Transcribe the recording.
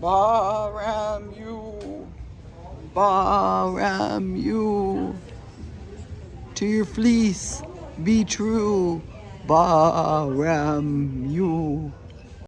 Baram you. Baram you. To your fleece, be true. Baram you.